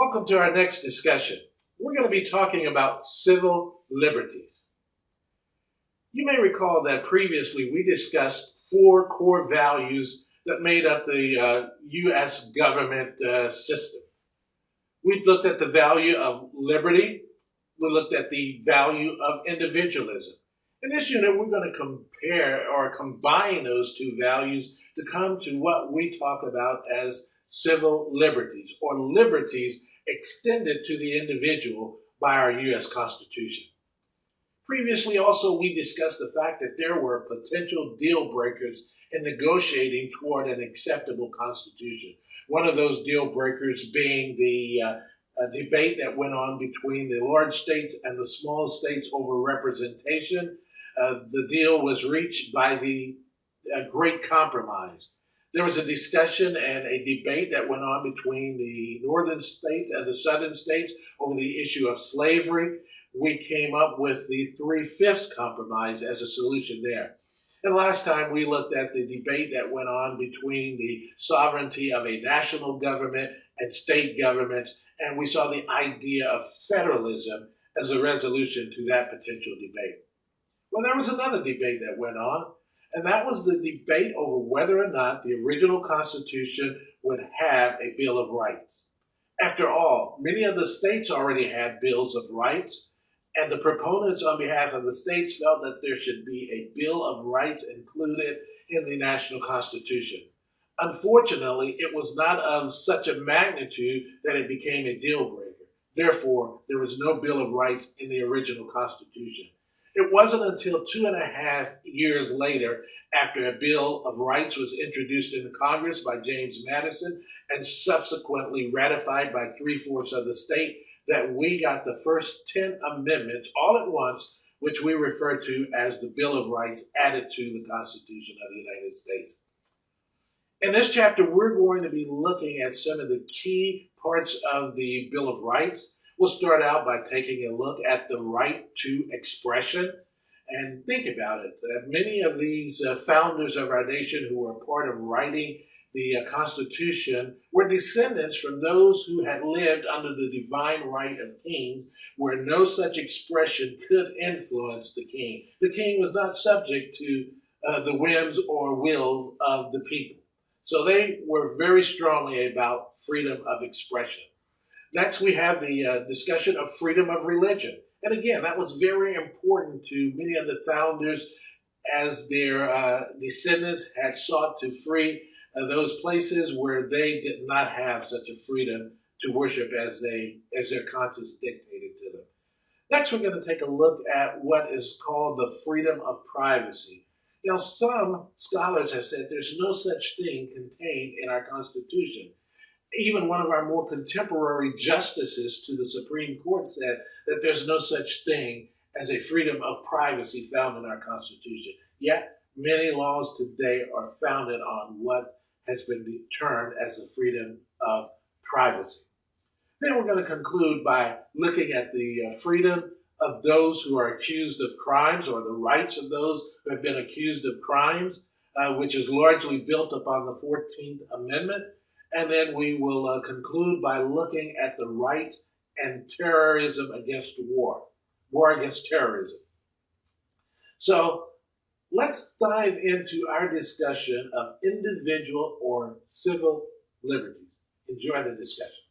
Welcome to our next discussion. We're going to be talking about civil liberties. You may recall that previously we discussed four core values that made up the uh, U.S. government uh, system. We looked at the value of liberty, we looked at the value of individualism. In this unit, we're going to compare or combine those two values to come to what we talk about as civil liberties or liberties extended to the individual by our U.S. Constitution. Previously, also, we discussed the fact that there were potential deal breakers in negotiating toward an acceptable constitution. One of those deal breakers being the uh, debate that went on between the large states and the small states over representation. Uh, the deal was reached by the uh, Great Compromise. There was a discussion and a debate that went on between the northern states and the southern states over the issue of slavery. We came up with the three fifths compromise as a solution there. And last time we looked at the debate that went on between the sovereignty of a national government and state governments, and we saw the idea of federalism as a resolution to that potential debate. Well, there was another debate that went on, and that was the debate over whether or not the original Constitution would have a Bill of Rights. After all, many of the states already had bills of rights, and the proponents on behalf of the states felt that there should be a Bill of Rights included in the national Constitution. Unfortunately, it was not of such a magnitude that it became a deal breaker. Therefore, there was no Bill of Rights in the original Constitution. It wasn't until two and a half years later, after a Bill of Rights was introduced into Congress by James Madison and subsequently ratified by three fourths of the state, that we got the first 10 amendments all at once, which we refer to as the Bill of Rights added to the Constitution of the United States. In this chapter, we're going to be looking at some of the key parts of the Bill of Rights We'll start out by taking a look at the right to expression. And think about it. Uh, many of these uh, founders of our nation who were part of writing the uh, Constitution were descendants from those who had lived under the divine right of kings, where no such expression could influence the king. The king was not subject to uh, the whims or will of the people. So they were very strongly about freedom of expression. Next, we have the uh, discussion of freedom of religion. And again, that was very important to many of the founders as their uh, descendants had sought to free uh, those places where they did not have such a freedom to worship as they as their conscience dictated to them. Next, we're going to take a look at what is called the freedom of privacy. Now, some scholars have said there's no such thing contained in our Constitution even one of our more contemporary justices to the Supreme Court said that there's no such thing as a freedom of privacy found in our Constitution. Yet, many laws today are founded on what has been termed as a freedom of privacy. Then we're going to conclude by looking at the uh, freedom of those who are accused of crimes or the rights of those who have been accused of crimes, uh, which is largely built upon the 14th Amendment and then we will uh, conclude by looking at the rights and terrorism against war, war against terrorism. So let's dive into our discussion of individual or civil liberties. Enjoy the discussion.